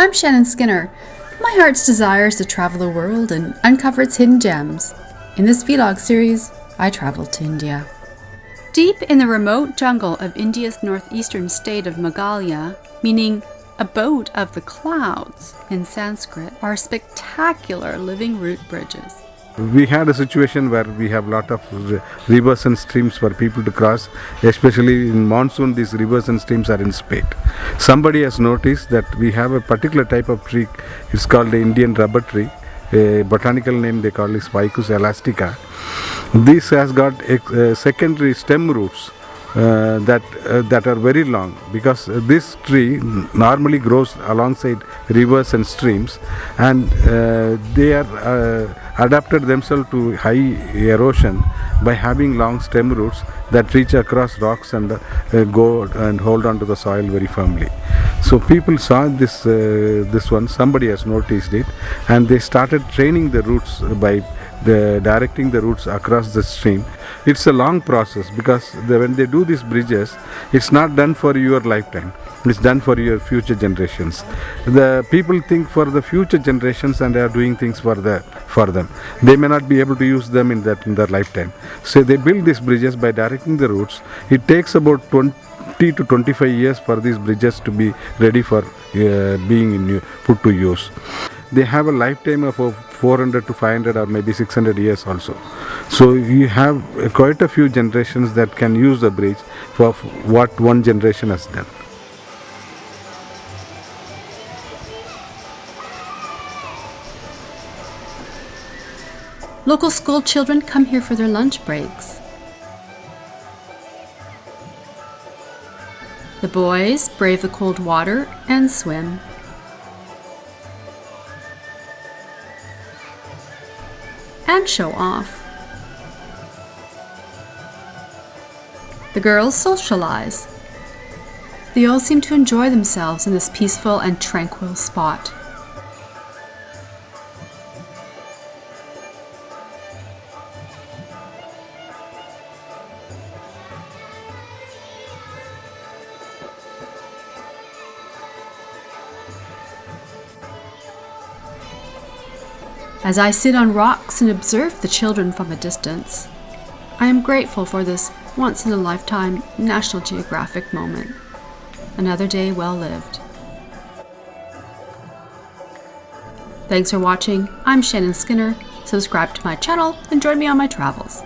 I'm Shannon Skinner. My heart's desire is to travel the world and uncover its hidden gems. In this vlog series, I traveled to India. Deep in the remote jungle of India's northeastern state of Meghalaya, meaning abode of the clouds in Sanskrit, are spectacular living root bridges. We had a situation where we have lot of rivers and streams for people to cross, especially in monsoon. These rivers and streams are in spate. Somebody has noticed that we have a particular type of tree. It's called the Indian rubber tree. A botanical name they call is Ficus elastica. This has got secondary stem roots uh, that uh, that are very long because uh, this tree normally grows alongside rivers and streams and uh, they are uh, adapted themselves to high erosion by having long stem roots that reach across rocks and uh, go and hold on to the soil very firmly. So people saw this this one somebody has noticed it and they started training the roots by the directing the roots across the stream. It's a long process because the, when they do these bridges it's not done for your lifetime. It's done for your future generations. The people think for the future generations and they are doing things for the for them. They may not be able to use them in that in their lifetime. So they build these bridges by directing the roots it takes about 20 to 25 years for these bridges to be ready for uh, being in, put to use they have a lifetime of uh, 400 to 500 or maybe 600 years also so you have quite a few generations that can use the bridge for what one generation has done Local school children come here for their lunch breaks. The boys brave the cold water and swim. And show off. The girls socialize. They all seem to enjoy themselves in this peaceful and tranquil spot. As I sit on rocks and observe the children from a distance, I am grateful for this once in a lifetime National Geographic moment. Another day well lived. Thanks for watching. I'm Shannon Skinner. Subscribe to my channel and join me on my travels.